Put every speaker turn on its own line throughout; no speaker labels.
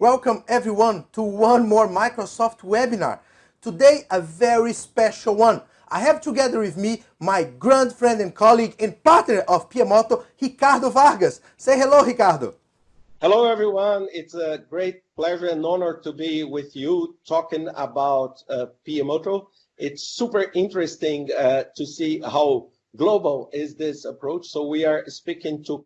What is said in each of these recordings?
Welcome everyone to one more Microsoft webinar. Today a very special one. I have together with me my grand friend and colleague and partner of PMOtto, Ricardo Vargas. Say hello, Ricardo.
Hello everyone. It's a great pleasure and honor to be with you talking about uh, PMOtto. It's super interesting uh, to see how global is this approach. So we are speaking to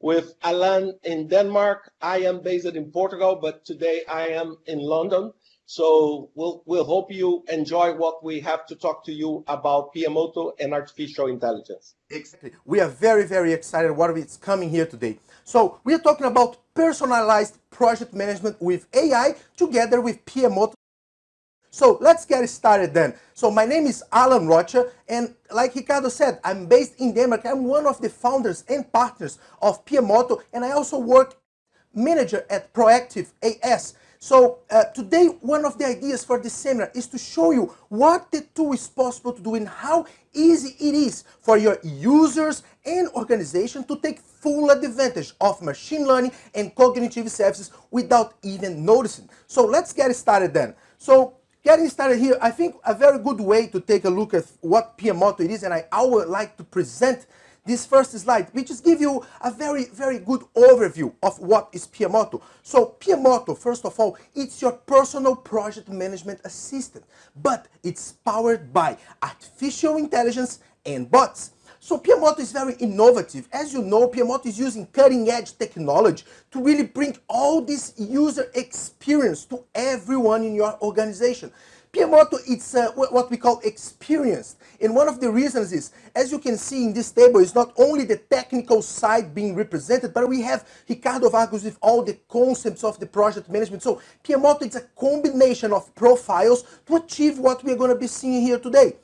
with Alan in Denmark. I am based in Portugal, but today I am in London. So we'll, we'll hope you enjoy what we have to talk to you about PMOtto and artificial intelligence.
Exactly. We are very, very excited what is coming here today. So we are talking about personalized project management with AI together with PMOtto so let's get started then. So my name is Alan Rocha and like Ricardo said, I'm based in Denmark. I'm one of the founders and partners of PMOtto and I also work manager at Proactive AS. So uh, today one of the ideas for this seminar is to show you what the tool is possible to do and how easy it is for your users and organization to take full advantage of machine learning and cognitive services without even noticing. So let's get started then. So Getting started here, I think a very good way to take a look at what PMOtto it is, and I, I would like to present this first slide, which is give you a very, very good overview of what is PMOtto. So PMOtto, first of all, it's your personal project management assistant, but it's powered by artificial intelligence and bots. So PMOtto is very innovative. As you know, PMOtto is using cutting-edge technology to really bring all this user experience to everyone in your organization. PMOtto, it's uh, what we call experienced. And one of the reasons is, as you can see in this table, is not only the technical side being represented, but we have Ricardo Vargas with all the concepts of the project management. So PMOtto, it's a combination of profiles to achieve what we're going to be seeing here today.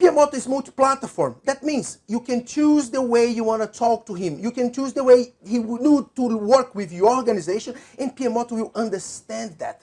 PMOtto is multi-platform. That means you can choose the way you want to talk to him. You can choose the way he would to work with your organization and PMOtto will understand that.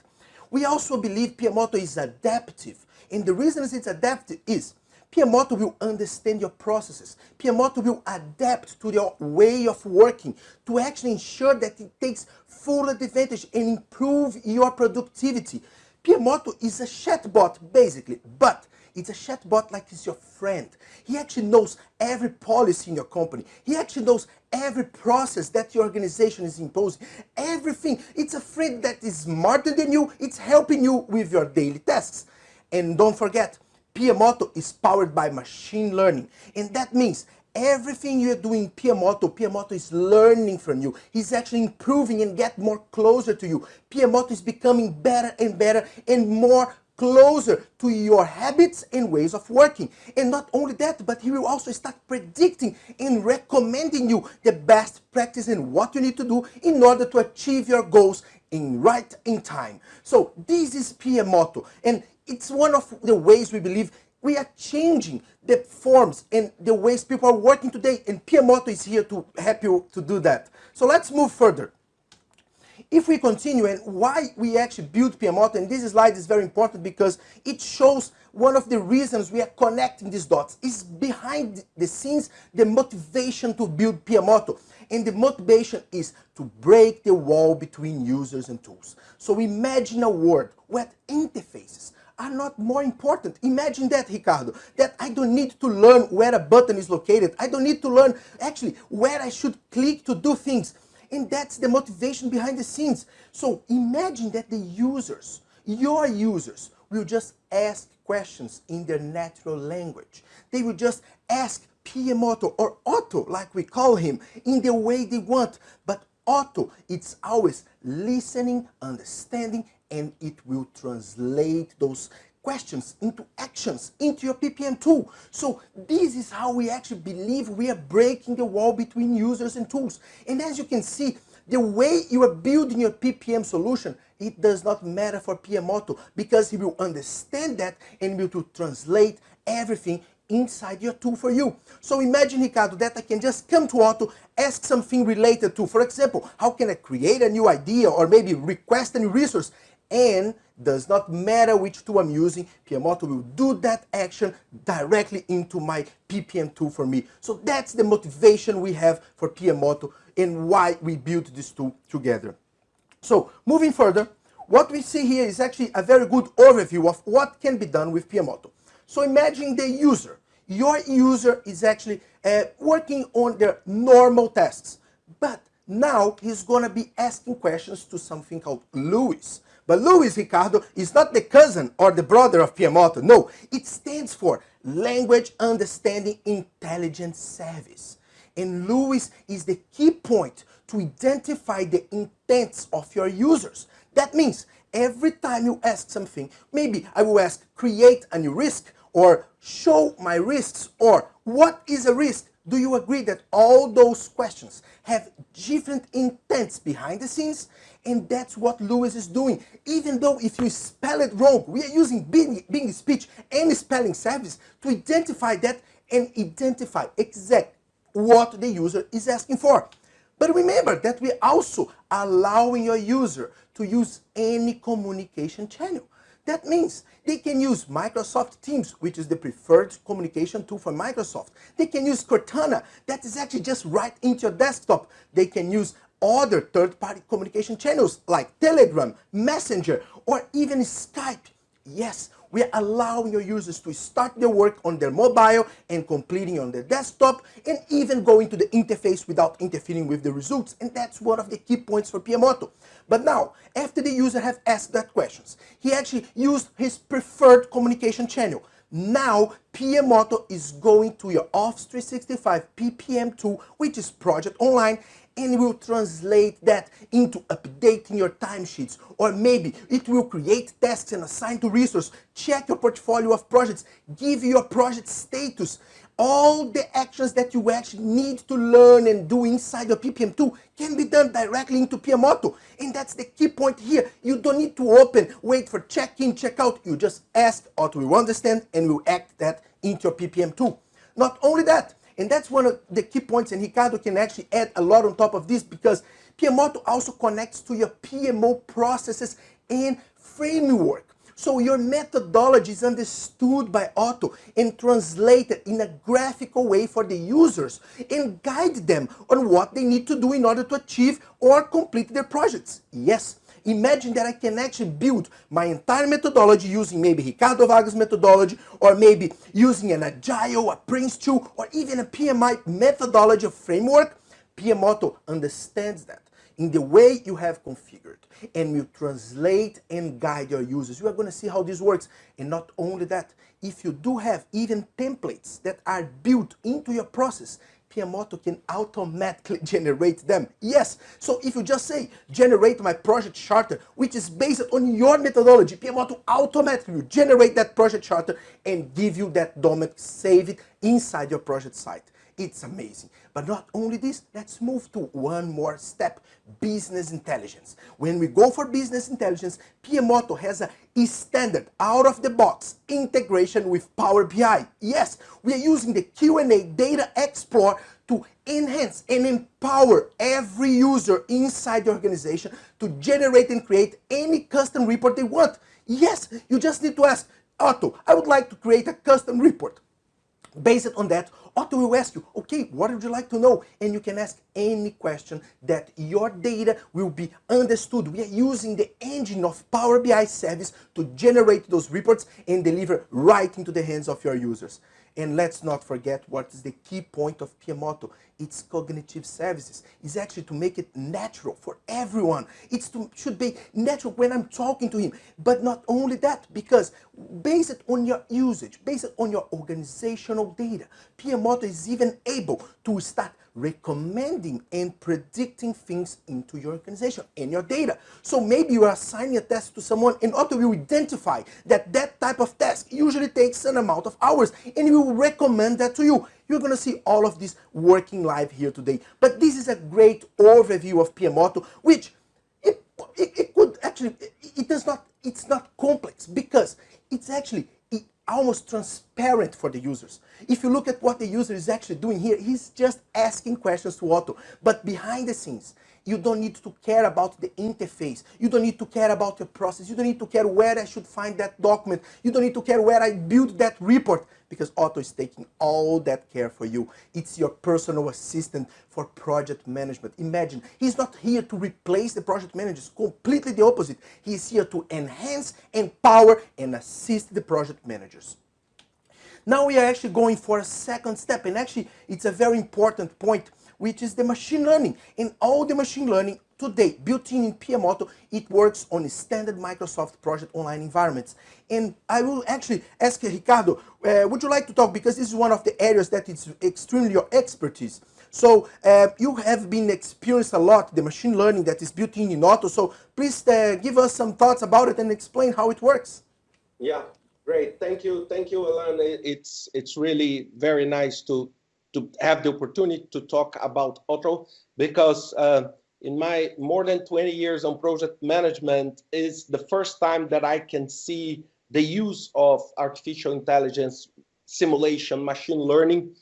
We also believe PMOtto is adaptive. And the reason it's adaptive is PMOtto will understand your processes. PMOtto will adapt to your way of working to actually ensure that it takes full advantage and improve your productivity. PMOtto is a chatbot basically, but it's a chatbot like it's your friend. He actually knows every policy in your company. He actually knows every process that your organization is imposing. Everything. It's a friend that is smarter than you. It's helping you with your daily tasks. And don't forget, PMOtto is powered by machine learning. And that means everything you're doing PMOtto, PMOtto is learning from you. He's actually improving and get more closer to you. PMOtto is becoming better and better and more closer to your habits and ways of working. And not only that, but he will also start predicting and recommending you the best practice and what you need to do in order to achieve your goals in right in time. So this is PMOtto and it's one of the ways we believe we are changing the forms and the ways people are working today and PMOtto is here to help you to do that. So let's move further. If we continue and why we actually built PMOtto, and this slide is very important because it shows one of the reasons we are connecting these dots is behind the scenes the motivation to build PMOtto. And the motivation is to break the wall between users and tools. So imagine a world where interfaces are not more important. Imagine that, Ricardo, that I don't need to learn where a button is located. I don't need to learn actually where I should click to do things. And that's the motivation behind the scenes. So imagine that the users, your users, will just ask questions in their natural language. They will just ask PMOtto or Otto, like we call him, in the way they want. But Otto, it's always listening, understanding, and it will translate those questions into actions into your PPM tool. So this is how we actually believe we are breaking the wall between users and tools. And as you can see, the way you are building your PPM solution, it does not matter for PMOtto because he will understand that and will translate everything inside your tool for you. So imagine, Ricardo, that I can just come to Otto, ask something related to, for example, how can I create a new idea or maybe request a new resource and does not matter which tool I'm using, PMOtto will do that action directly into my PPM tool for me. So that's the motivation we have for PMOtto and why we built this tool together. So moving further, what we see here is actually a very good overview of what can be done with PMOtto. So imagine the user. Your user is actually uh, working on their normal tasks, but now he's going to be asking questions to something called Luis. But Luis Ricardo is not the cousin or the brother of PMOtto. No, it stands for Language Understanding Intelligence Service. And Luis is the key point to identify the intents of your users. That means every time you ask something, maybe I will ask create a new risk or show my risks or what is a risk? Do you agree that all those questions have different intents behind the scenes? And that's what Luis is doing. Even though if you spell it wrong, we are using Bing, Bing Speech and spelling service to identify that and identify exact what the user is asking for. But remember that we're also allowing your user to use any communication channel. That means they can use Microsoft Teams, which is the preferred communication tool for Microsoft. They can use Cortana, that is actually just right into your desktop. They can use other third-party communication channels like Telegram, Messenger, or even Skype. Yes, we are allowing your users to start their work on their mobile and completing on their desktop and even going to the interface without interfering with the results. And that's one of the key points for PMOtto. But now, after the user have asked that questions, he actually used his preferred communication channel. Now, PMOtto is going to your Office 365 PPM tool, which is Project Online, and will translate that into updating your timesheets. Or maybe it will create tasks and assign to resource, check your portfolio of projects, give your project status. All the actions that you actually need to learn and do inside your PPM tool can be done directly into PMOtto. And that's the key point here. You don't need to open, wait for check-in, check-out. You just ask, Otto will understand and will act that into your PPM tool. Not only that, and that's one of the key points, and Ricardo can actually add a lot on top of this because PMOtto also connects to your PMO processes and framework. So your methodology is understood by Otto and translated in a graphical way for the users and guide them on what they need to do in order to achieve or complete their projects. Yes, Imagine that I can actually build my entire methodology using maybe Ricardo Vargas methodology or maybe using an Agile, a Prince2, or even a PMI methodology framework. PMOtto understands that in the way you have configured and will translate and guide your users. You are going to see how this works. And not only that, if you do have even templates that are built into your process, PMOtto can automatically generate them. Yes, so if you just say, generate my project charter, which is based on your methodology, PMOtto automatically generate that project charter and give you that document, save it inside your project site. It's amazing. But not only this, let's move to one more step, business intelligence. When we go for business intelligence, PMOtto has a standard out-of-the-box integration with Power BI. Yes, we are using the Q&A Data Explorer to enhance and empower every user inside the organization to generate and create any custom report they want. Yes, you just need to ask, Otto, I would like to create a custom report. Based on that, Otto will ask you, okay, what would you like to know? And you can ask any question that your data will be understood. We are using the engine of Power BI service to generate those reports and deliver right into the hands of your users. And let's not forget what is the key point of PMOtto. It's cognitive services. It's actually to make it natural for everyone. It should be natural when I'm talking to him. But not only that, because based on your usage, based on your organizational data, PMOtto is even able to start recommending and predicting things into your organization and your data. So maybe you are assigning a task to someone and Otto will identify that that type of task usually takes an amount of hours and we will recommend that to you. You're going to see all of this working live here today. But this is a great overview of PMOtto, which it, it, it could actually, it, it does not, it's not complex because it's actually almost transparent for the users. If you look at what the user is actually doing here, he's just asking questions to Otto. But behind the scenes, You don't need to care about the interface. You don't need to care about the process. You don't need to care where I should find that document. You don't need to care where I build that report because Otto is taking all that care for you. It's your personal assistant for project management. Imagine, he's not here to replace the project managers, completely the opposite. He's here to enhance, empower, and assist the project managers. Now we are actually going for a second step, and actually it's a very important point, which is the machine learning. In all the machine learning today, built in in PMOtto, it works on standard Microsoft Project Online environments. And I will actually ask Ricardo, uh, would you like to talk, because this is one of the areas that is extremely your expertise. So uh, you have been experienced a lot, the machine learning that is built in in Otto. So please uh, give us some thoughts about it and explain how it works.
Yeah, Great, thank you, thank you, Alan. It's it's really very nice to to have the opportunity to talk about Otto because uh, in my more than 20 years on project management is the first time that I can see the use of artificial intelligence, simulation, machine learning,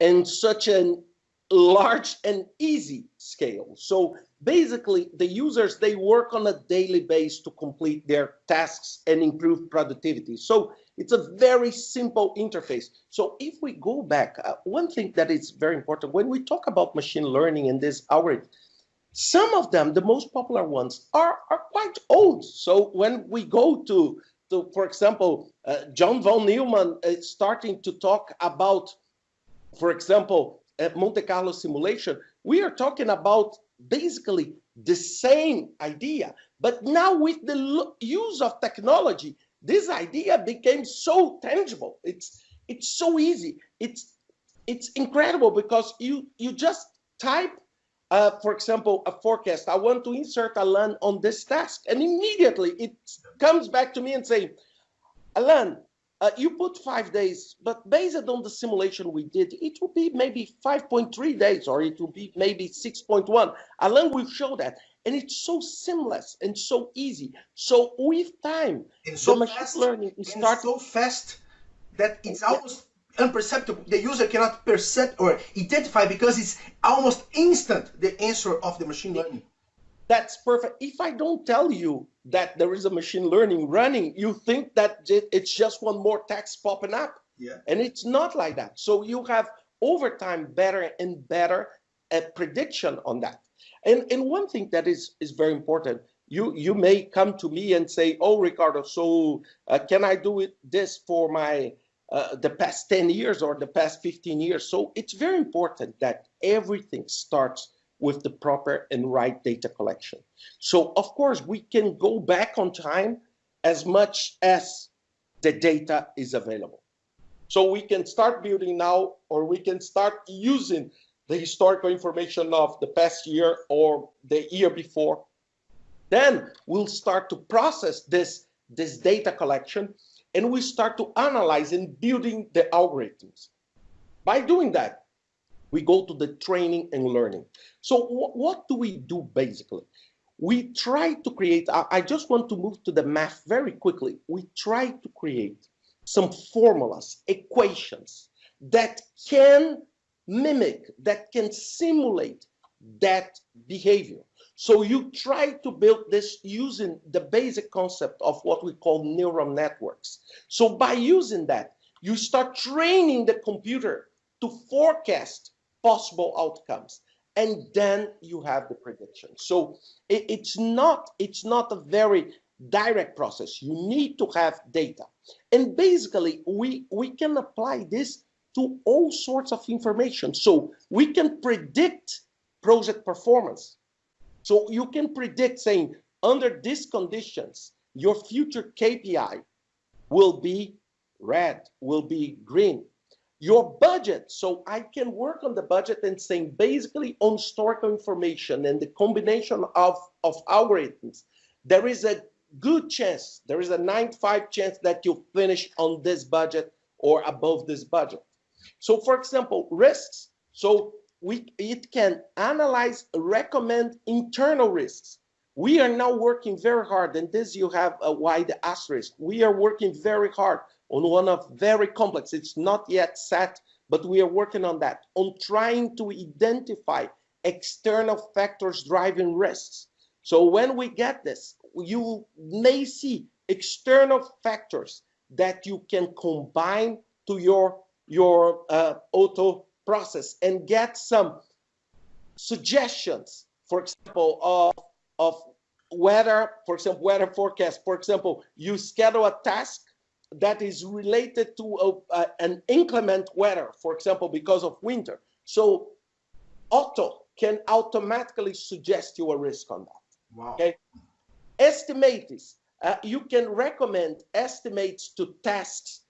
in such a large and easy scale. So basically the users they work on a daily basis to complete their tasks and improve productivity so it's a very simple interface. So if we go back uh, one thing that is very important when we talk about machine learning and this algorithm some of them the most popular ones are are quite old. So when we go to to for example uh, john von neumann is starting to talk about for example uh, monte carlo simulation we are talking about basically the same idea, but now with the use of technology, this idea became so tangible. It's it's so easy. It's it's incredible because you you just type, uh, for example, a forecast. I want to insert Alan on this task, and immediately it comes back to me and say, Alan, uh, you put five days, but based on the simulation we did, it will be maybe 5.3 days or it will be maybe 6.1. Alan will show that. And it's so seamless and so easy. So with time,
and so the machine fast, learning starts so fast that it's almost imperceptible. The user cannot perceive or identify because it's almost instant the answer of the machine learning.
That's perfect. If I don't tell you that there is a machine learning running, you think that it's just one more text popping up.
Yeah.
And it's not like that. So you have over time better and better at prediction on that. And and one thing that is is very important. You you may come to me and say, "Oh, Ricardo, so uh, can I do it this for my uh, the past 10 years or the past 15 years?" So it's very important that everything starts with the proper and right data collection. So of course we can go back on time as much as the data is available. So we can start building now or we can start using the historical information of the past year or the year before. Then we'll start to process this, this data collection and we start to analyze and building the algorithms. By doing that, we go to the training and learning. So what do we do basically? We try to create, I, I just want to move to the math very quickly. We try to create some formulas, equations that can mimic, that can simulate that behavior. So you try to build this using the basic concept of what we call neural networks. So by using that, you start training the computer to forecast possible outcomes and then you have the prediction so it, it's not it's not a very direct process you need to have data and basically we we can apply this to all sorts of information so we can predict project performance so you can predict saying under these conditions your future kpi will be red will be green your budget. So I can work on the budget and saying basically on historical information and the combination of, of algorithms, there is a good chance, there is a 95 chance that you finish on this budget or above this budget. So for example, risks. So we it can analyze, recommend internal risks. We are now working very hard, and this you have a wide asterisk. We are working very hard on one of very complex, it's not yet set, but we are working on that, on trying to identify external factors driving risks. So when we get this, you may see external factors that you can combine to your your uh, auto process and get some suggestions, for example, of, of weather, for example, weather forecast. For example, you schedule a task that is related to a, an inclement weather, for example, because of winter. So Otto can automatically suggest you a risk on that.
Wow.
Okay. Estimates. Uh, you can recommend estimates to tasks,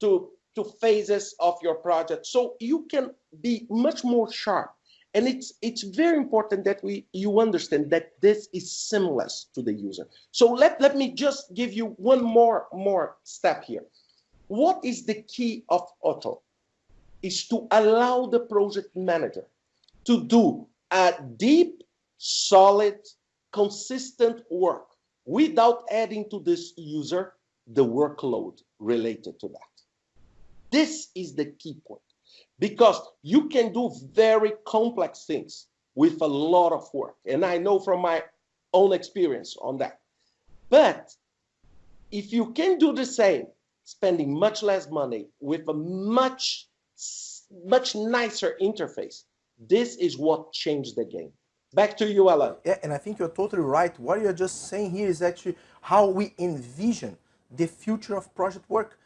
to, to phases of your project. So you can be much more sharp. And it's it's very important that we you understand that this is seamless to the user. So let, let me just give you one more more step here. What is the key of Otto? Is to allow the project manager to do a deep, solid, consistent work without adding to this user the workload related to that. This is the key point because you can do very complex things with a lot of work. And I know from my own experience on that. But if you can do the same, spending much less money with a much, much nicer interface, this is what changed the game. Back to you, Alan.
Yeah, and I think you're totally right. What you're just saying here is actually how we envision the future of project work.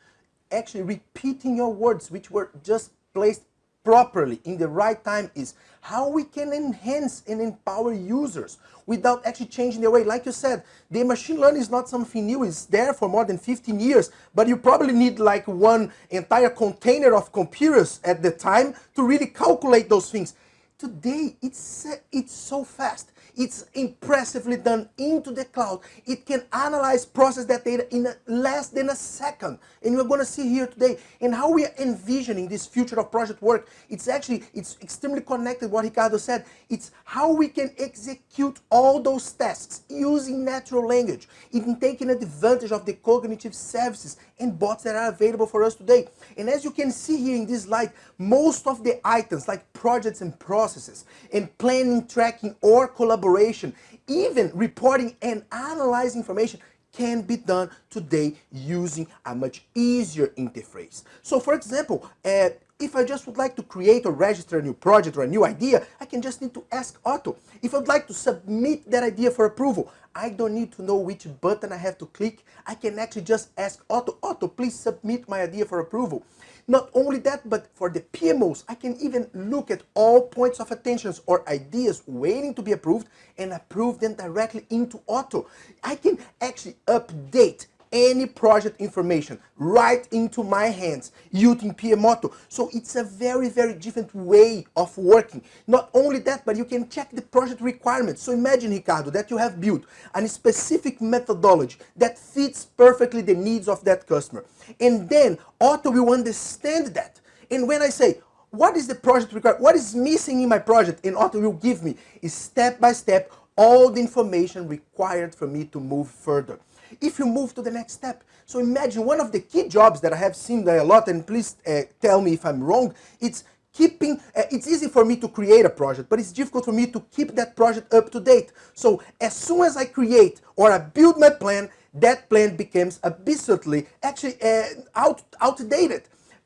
Actually repeating your words, which were just placed properly in the right time is how we can enhance and empower users without actually changing their way. Like you said, the machine learning is not something new. It's there for more than 15 years, but you probably need like one entire container of computers at the time to really calculate those things. Today, it's, it's so fast. It's impressively done into the cloud. It can analyze, process that data in less than a second. And we're going to see here today and how we are envisioning this future of project work. It's actually, it's extremely connected what Ricardo said. It's how we can execute all those tasks using natural language, even taking advantage of the cognitive services and bots that are available for us today. And as you can see here in this slide, most of the items like projects and processes and planning, tracking, or collaboration collaboration, even reporting and analyzing information can be done today using a much easier interface. So for example, uh, if I just would like to create or register a new project or a new idea, I can just need to ask Otto. If I'd like to submit that idea for approval, I don't need to know which button I have to click. I can actually just ask Otto, Otto, please submit my idea for approval. Not only that, but for the PMOs, I can even look at all points of attentions or ideas waiting to be approved and approve them directly into Otto. I can actually update any project information right into my hands using PMOtto. So it's a very, very different way of working. Not only that, but you can check the project requirements. So imagine, Ricardo, that you have built a specific methodology that fits perfectly the needs of that customer. And then Otto will understand that. And when I say, what is the project required? What is missing in my project? And Otto will give me is step by step all the information required for me to move further if you move to the next step. So imagine one of the key jobs that I have seen a lot, and please uh, tell me if I'm wrong, it's keeping, uh, it's easy for me to create a project, but it's difficult for me to keep that project up to date. So as soon as I create or I build my plan, that plan becomes absolutely, actually uh, out, outdated.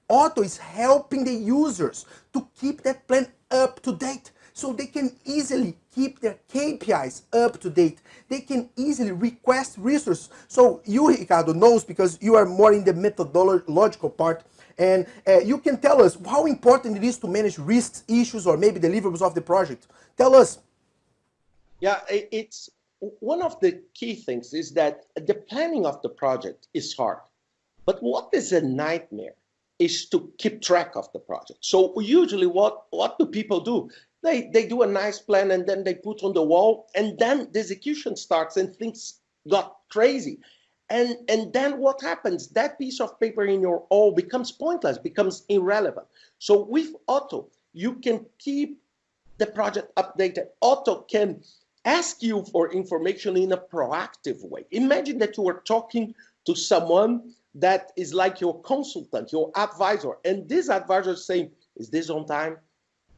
Otto is helping the users to keep that plan up to date so they can easily keep their KPIs up to date. They can easily request resources. So you, Ricardo, knows because you are more in the methodological part and uh, you can tell us how important it is to manage risks, issues, or maybe deliverables of the project. Tell us.
Yeah, it's one of the key things is that the planning of the project is hard. But what is a nightmare is to keep track of the project. So usually what, what do people do? They, they do a nice plan and then they put on the wall and then the execution starts and things got crazy. And, and then what happens? That piece of paper in your wall becomes pointless, becomes irrelevant. So with Otto, you can keep the project updated. Otto can ask you for information in a proactive way. Imagine that you are talking to someone that is like your consultant, your advisor, and this advisor is saying, is this on time?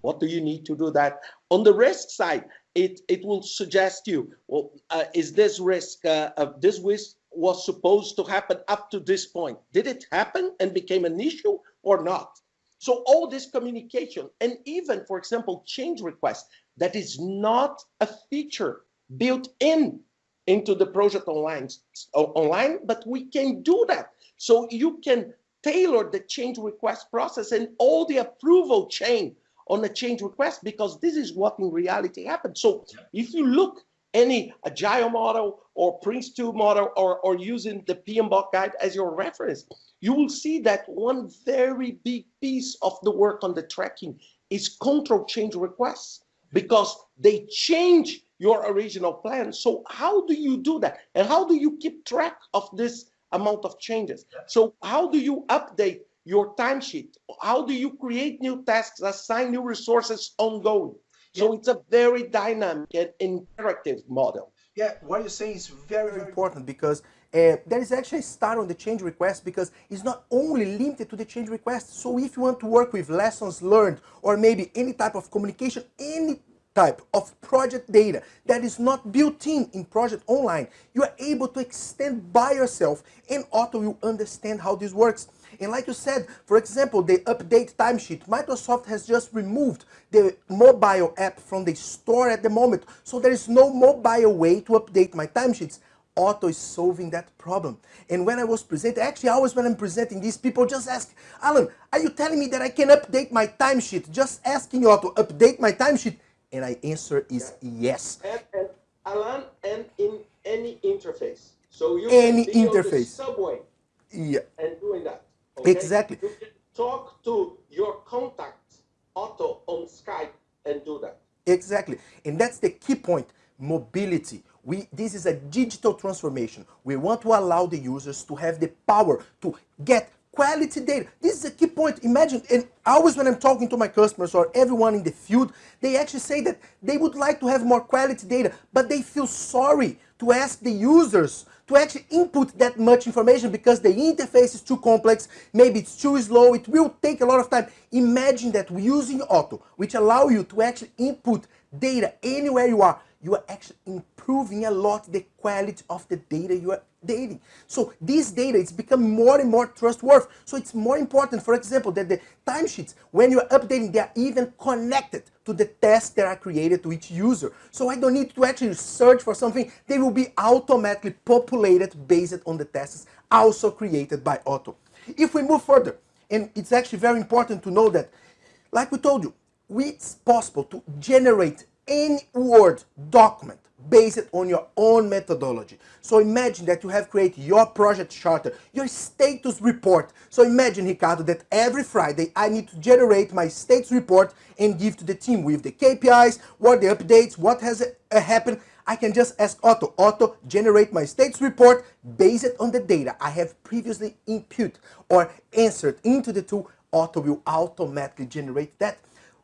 What do you need to do that? On the risk side, it, it will suggest you, well, uh, is this risk, uh, this risk was supposed to happen up to this point? Did it happen and became an issue or not? So all this communication and even, for example, change request that is not a feature built in into the project online, online, but we can do that. So you can tailor the change request process and all the approval chain on a change request because this is what in reality happens. So if you look any agile model or Prince2 model or, or using the PMBOK guide as your reference, you will see that one very big piece of the work on the tracking is control change requests because they change your original plan. So how do you do that? And how do you keep track of this amount of changes? So how do you update your timesheet? How do you create new tasks, assign new resources ongoing? So yeah. it's a very dynamic and interactive model.
Yeah, what you're saying is very, very important because uh, there is actually a start on the change request because it's not only limited to the change request. So if you want to work with lessons learned or maybe any type of communication, any type of project data that is not built in in Project Online, you are able to extend by yourself and Otto will understand how this works. And like you said, for example, the update timesheet, Microsoft has just removed the mobile app from the store at the moment. So there is no mobile way to update my timesheets. Otto is solving that problem. And when I was presenting, actually always when I'm presenting these people just ask, Alan, are you telling me that I can update my timesheet? Just asking Otto, update my timesheet? And I answer is yes.
And, and Alan, and in any interface. So you
any interface.
subway
yeah.
and doing that.
Okay? Exactly.
You can talk to your contact Otto on Skype and do that.
Exactly. And that's the key point, mobility. We, this is a digital transformation. We want to allow the users to have the power to get quality data. This is a key point. Imagine, and always when I'm talking to my customers or everyone in the field, they actually say that they would like to have more quality data, but they feel sorry to ask the users to actually input that much information because the interface is too complex, maybe it's too slow, it will take a lot of time. Imagine that using Otto, which allow you to actually input data anywhere you are, you are actually improving a lot the quality of the data you are dating. So this data it's become more and more trustworthy. So it's more important, for example, that the timesheets, when you're updating, they are even connected to the tests that are created to each user. So I don't need to actually search for something. They will be automatically populated based on the tests also created by Otto. If we move further, and it's actually very important to know that, like we told you, it's possible to generate any Word document based on your own methodology. So imagine that you have created your project charter, your status report. So imagine, Ricardo, that every Friday I need to generate my status report and give to the team with the KPIs, what the updates, what has uh, happened. I can just ask Otto, Otto, generate my status report based on the data I have previously input or answered into the tool. Otto will automatically generate that.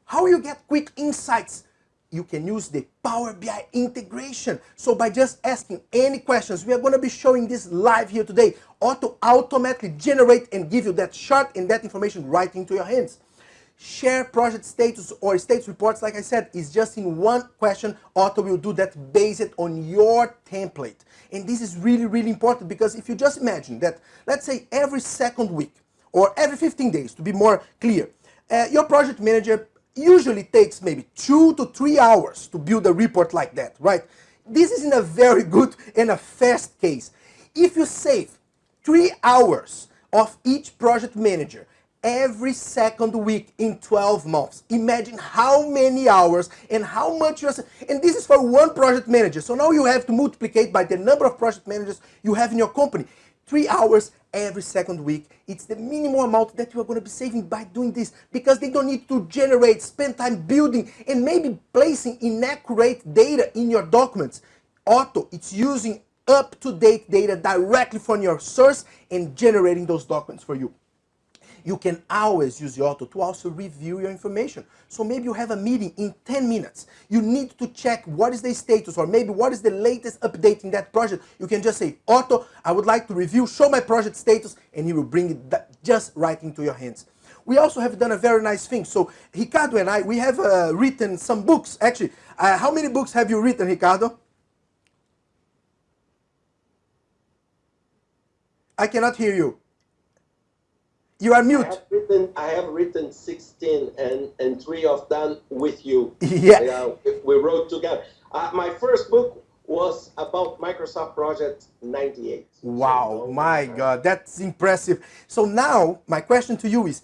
How you get quick insights you can use the Power BI integration. So by just asking any questions, we are going to be showing this live here today. Otto automatically generate and give you that chart and that information right into your hands. Share project status or status reports, like I said, is just in one question. Otto will do that based on your template. And this is really, really important because if you just imagine that, let's say every second week or every 15 days, to be more clear, uh, your project manager usually takes maybe two to three hours to build a report like that, right? This is in a very good and a fast case. If you save three hours of each project manager every second week in 12 months. Imagine how many hours and how much you're... And this is for one project manager. So now you have to multiply by the number of project managers you have in your company. Three hours every second week. It's the minimum amount that you are going to be saving by doing this because they don't need to generate, spend time building and maybe placing inaccurate data in your documents. Otto, it's using up-to-date data directly from your source and generating those documents for you you can always use Otto to also review your information. So maybe you have a meeting in 10 minutes. You need to check what is the status or maybe what is the latest update in that project. You can just say, Otto, I would like to review, show my project status, and he will bring it just right into your hands. we also have done a very nice thing. So Ricardo and I, we have uh, written some books. Actually, uh, how many books have you written, Ricardo? I cannot hear you. You are mute.
I have written, I have written 16 and, and three of them with you.
Yeah.
We wrote together. Uh, my first book was about Microsoft Project 98.
Wow, so, my God, that's impressive. So now, my question to you is,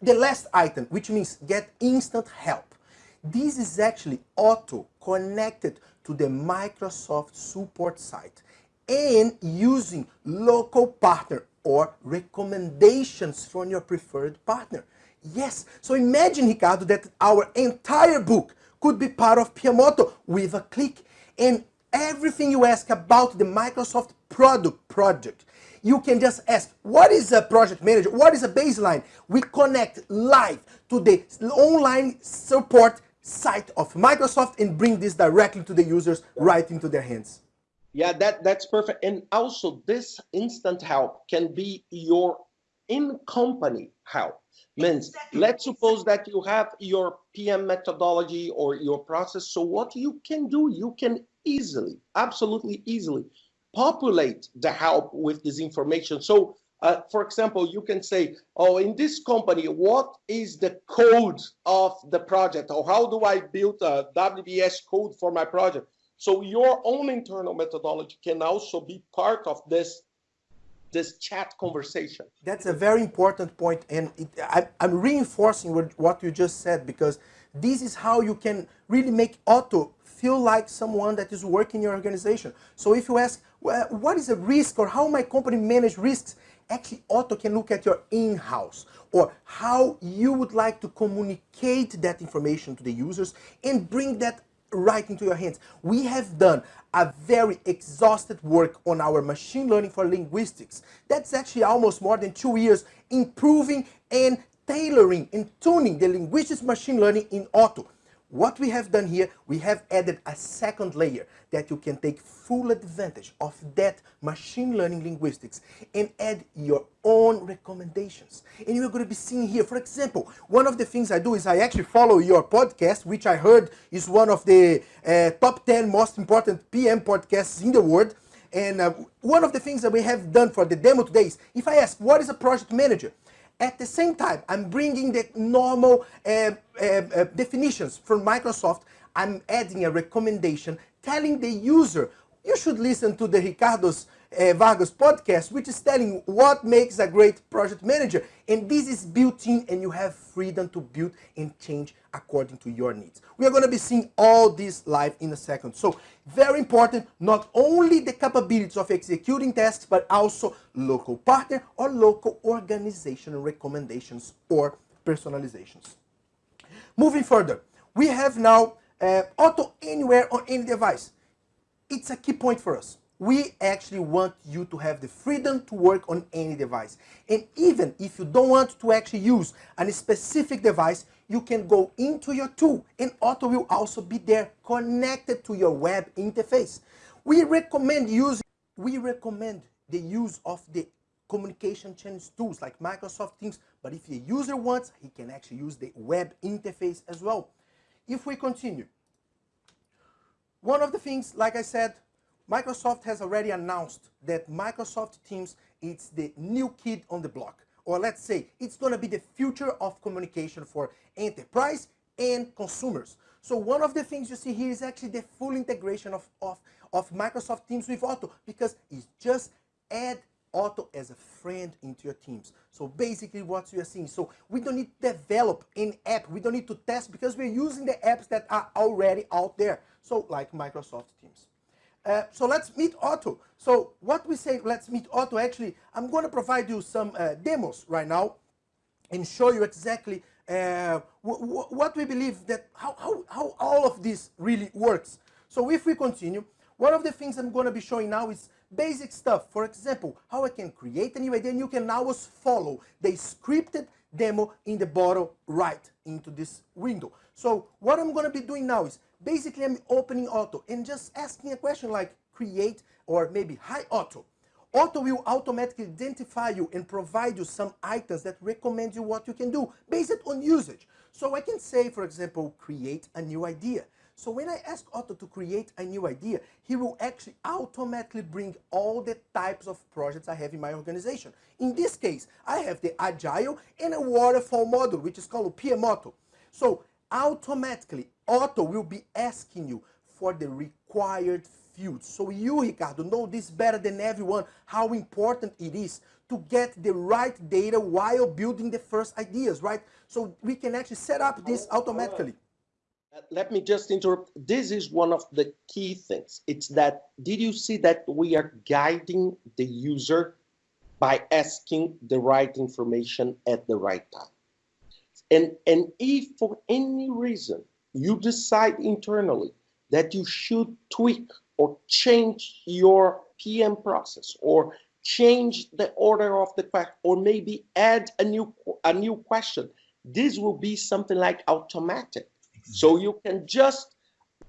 the last item, which means get instant help. This is actually auto connected to the Microsoft support site and using local partner or recommendations from your preferred partner. Yes, so imagine, Ricardo, that our entire book could be part of PMOtto with a click and everything you ask about the Microsoft product project. You can just ask, what is a project manager? What is a baseline? We connect live to the online support site of Microsoft and bring this directly to the users right into their hands.
Yeah, that, that's perfect. And also this instant help can be your in-company help. Means, let's suppose that you have your PM methodology or your process. So what you can do, you can easily, absolutely easily, populate the help with this information. So uh, for example, you can say, oh, in this company, what is the code of the project? Or how do I build a WBS code for my project? So your own internal methodology can also be part of this this chat conversation.
That's a very important point, and it, I, am reinforcing what you just said because this is how you can really make Otto feel like someone that is working in your organization. So if you ask, well, what is a risk or how my company manage risks, actually Otto can look at your in-house or how you would like to communicate that information to the users and bring that right into your hands. We have done a very exhausted work on our machine learning for linguistics. That's actually almost more than two years improving and tailoring and tuning the linguistics machine learning in Otto. What we have done here, we have added a second layer that you can take full advantage of that machine learning linguistics and add your own recommendations. And you're going to be seeing here, for example, one of the things I do is I actually follow your podcast, which I heard is one of the uh, top 10 most important PM podcasts in the world. And uh, one of the things that we have done for the demo today is, if I ask, what is a project manager? At the same time, I'm bringing the normal uh, uh, uh, definitions from Microsoft. I'm adding a recommendation telling the user, you should listen to the Ricardo's uh, Vargas podcast, which is telling what makes a great project manager. And this is built in and you have freedom to build and change according to your needs. We are going to be seeing all this live in a second. So very important, not only the capabilities of executing tasks, but also local partner or local organization recommendations or personalizations. Moving further, we have now uh, Otto anywhere on any device. It's a key point for us we actually want you to have the freedom to work on any device. And even if you don't want to actually use a specific device, you can go into your tool and Otto will also be there connected to your web interface. We recommend using, we recommend the use of the communication channels tools like Microsoft Teams, but if the user wants, he can actually use the web interface as well. If we continue, one of the things, like I said, Microsoft has already announced that Microsoft Teams is the new kid on the block. Or let's say, it's going to be the future of communication for enterprise and consumers. So one of the things you see here is actually the full integration of, of, of Microsoft Teams with Otto because it's just add Otto as a friend into your teams. So basically what you are seeing. So we don't need to develop an app. We don't need to test because we're using the apps that are already out there. So like Microsoft Teams. Uh, so let's meet Otto. So what we say, let's meet Otto, actually, I'm going to provide you some uh, demos right now and show you exactly uh, what we believe that, how, how, how all of this really works. So if we continue, one of the things I'm going to be showing now is basic stuff. For example, how I can create a new idea and you can now follow the scripted demo in the bottom right into this window. So what I'm going to be doing now is basically I'm opening Otto and just asking a question like create or maybe hi Otto. Otto will automatically identify you and provide you some items that recommend you what you can do based on usage. So I can say, for example, create a new idea. So when I ask Otto to create a new idea, he will actually automatically bring all the types of projects I have in my organization. In this case, I have the Agile and a waterfall model, which is called PMOtto. So automatically, Otto will be asking you for the required fields. So you, Ricardo, know this better than everyone, how important it is to get the right data while building the first ideas, right? So we can actually set up this automatically.
Uh, let me just interrupt. This is one of the key things. It's that, did you see that we are guiding the user by asking the right information at the right time? And, and if for any reason you decide internally that you should tweak or change your PM process or change the order of the question or maybe add a new a new question. This will be something like automatic. So you can just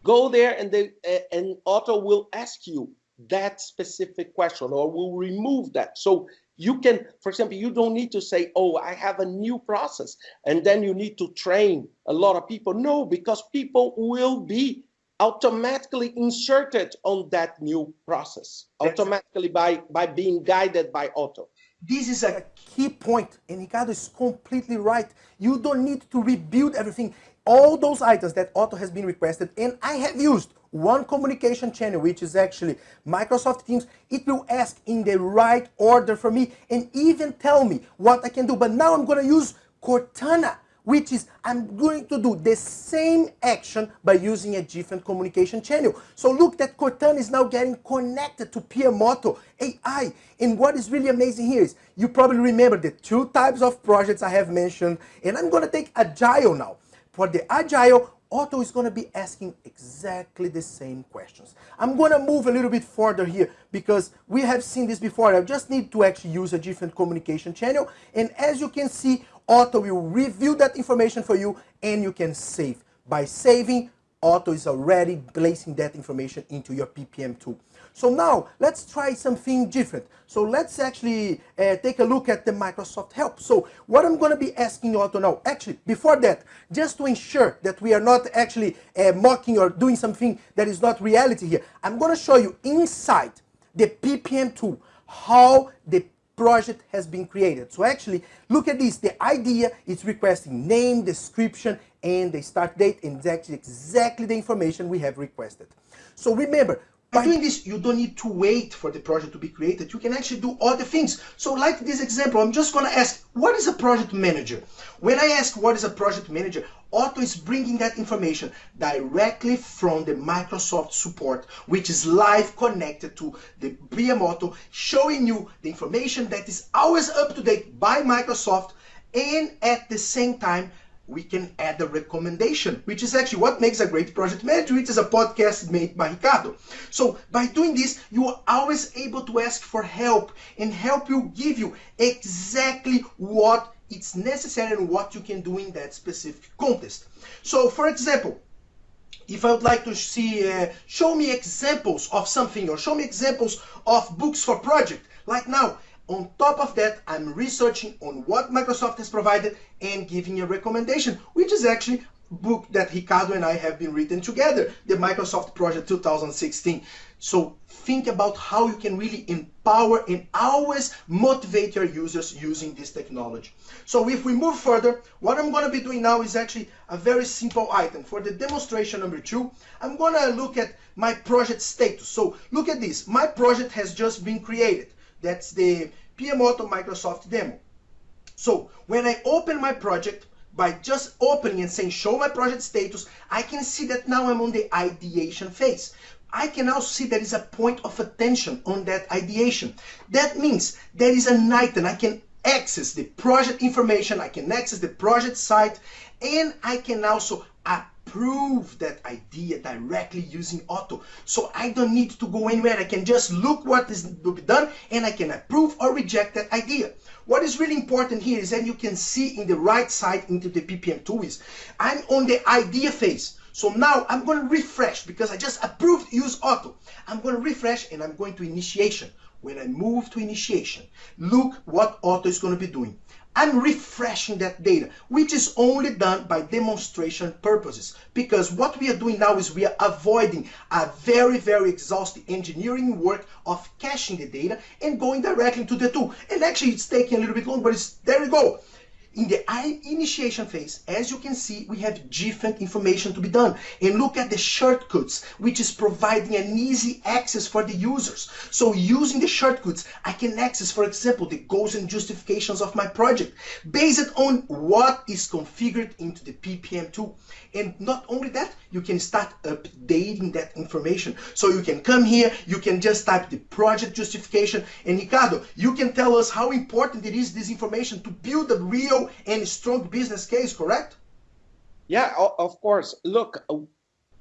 go there and they uh, and Otto will ask you that specific question or will remove that. So you can, for example, you don't need to say, oh, I have a new process. And then you need to train a lot of people. No, because people will be automatically inserted on that new process, automatically by, by being guided by Otto.
This is a key point, and Ricardo is completely right. You don't need to rebuild everything all those items that Otto has been requested and I have used one communication channel which is actually Microsoft Teams it will ask in the right order for me and even tell me what I can do but now I'm gonna use Cortana which is I'm going to do the same action by using a different communication channel. So look that Cortana is now getting connected to PMOtto AI. And what is really amazing here is you probably remember the two types of projects I have mentioned and I'm going to take Agile now. For the Agile, Otto is going to be asking exactly the same questions. I'm going to move a little bit further here because we have seen this before. I just need to actually use a different communication channel. And as you can see, Otto will review that information for you and you can save. By saving, Otto is already placing that information into your PPM tool. So now let's try something different. So let's actually uh, take a look at the Microsoft Help. So what I'm going to be asking you all to know, actually before that, just to ensure that we are not actually uh, mocking or doing something that is not reality here, I'm going to show you inside the PPM tool how the project has been created. So actually, look at this. The idea is requesting name, description, and the start date, and actually exactly the information we have requested. So remember, by doing this, you don't need to wait for the project to be created. You can actually do other things. So like this example, I'm just going to ask, what is a project manager? When I ask what is a project manager, Otto is bringing that information directly from the Microsoft support, which is live connected to the PMOtto, showing you the information that is always up to date by Microsoft and at the same time we can add a recommendation, which is actually what makes a great project manager, which is a podcast made by Ricardo. So by doing this, you are always able to ask for help and help you give you exactly what it's necessary and what you can do in that specific context. So for example, if I would like to see, uh, show me examples of something or show me examples of books for project, like now, on top of that, I'm researching on what Microsoft has provided and giving a recommendation, which is actually book that Ricardo and I have been written together, the Microsoft Project 2016. So think about how you can really empower and always motivate your users using this technology. So if we move further, what I'm going to be doing now is actually a very simple item. For the demonstration number two, I'm going to look at my project status. So look at this. My project has just been created. That's the PMOtto Microsoft demo. So when I open my project, by just opening and saying show my project status, I can see that now I'm on the ideation phase. I can also see there is a point of attention on that ideation. That means there is an item. I can access the project information, I can access the project site, and I can also approve that idea directly using Otto. So I don't need to go anywhere. I can just look what is to be done and I can approve or reject that idea. What is really important here is that you can see in the right side into the PPM tool is I'm on the idea phase. So now I'm going to refresh because I just approved use Otto. I'm going to refresh and I'm going to initiation. when I move to initiation, look what Otto is going to be doing. I'm refreshing that data, which is only done by demonstration purposes. Because what we are doing now is we are avoiding a very, very exhaustive engineering work of caching the data and going directly to the tool. And actually it's taking a little bit long, but it's, there we go. In the initiation phase, as you can see, we have different information to be done. And look at the shortcuts, which is providing an easy access for the users. So using the shortcuts, I can access, for example, the goals and justifications of my project based on what is configured into the PPM tool. And not only that, you can start updating that information. So you can come here, you can just type the project justification. And Ricardo, you can tell us how important it is, this information, to build a real and strong business case, correct?
Yeah, of course. Look,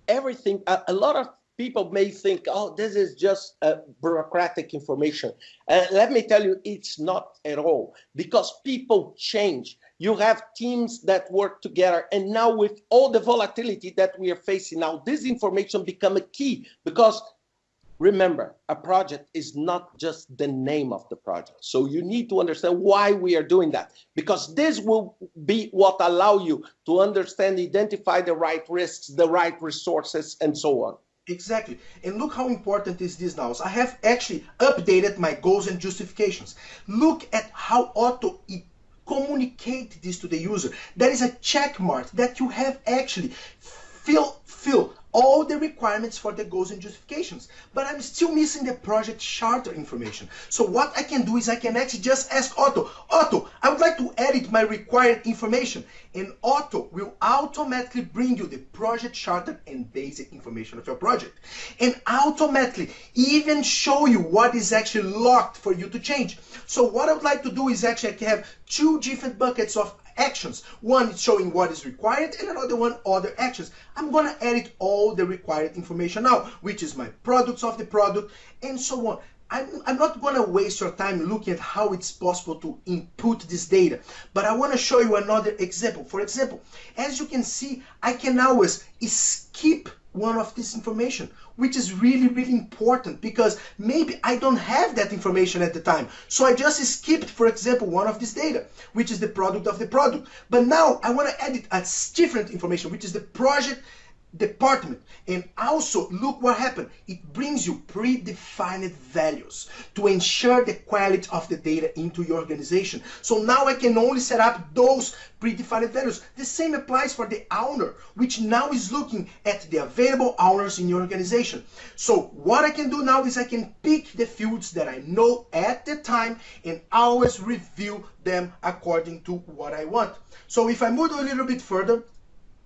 everything, a, lot of people may think, oh, this is just uh, bureaucratic information. Uh, let me tell you, it's not at all because people change. You have teams that work together. And now with all the volatility that we are facing now, this information become a key because Remember, a project is not just the name of the project. So you need to understand why we are doing that, because this will be what allow you to understand, identify the right risks, the right resources, and so on.
Exactly. And look how important is this now. So I have actually updated my goals and justifications. Look at how Otto communicate this to the user. There is a check mark that you have actually fill fill all the requirements for the goals and justifications, but I'm still missing the project charter information. So what I can do is I can actually just ask Otto, Otto, I would like to edit my required information. And Otto will automatically bring you the project charter and basic information of your project. And automatically even show you what is actually locked for you to change. So what I would like to do is actually have two different buckets of actions. One is showing what is required and another one other actions. I'm to edit all the required information now, which is my products of the product and so on. I'm, I'm not to waste your time looking at how it's possible to input this data, but I want to show you another example. For example, as you can see, I can always skip one of this information, which is really, really important because maybe I don't have that information at the time. So I just skipped, for example, one of this data, which is the product of the product. But now I want to edit a different information, which is the project department. And also, look what happened. It brings you predefined values to ensure the quality of the data into your organization. So now I can only set up those predefined values. The same applies for the owner, which now is looking at the available owners in your organization. So what I can do now is I can pick the fields that I know at the time and always review them according to what I want. So if I move a little bit further,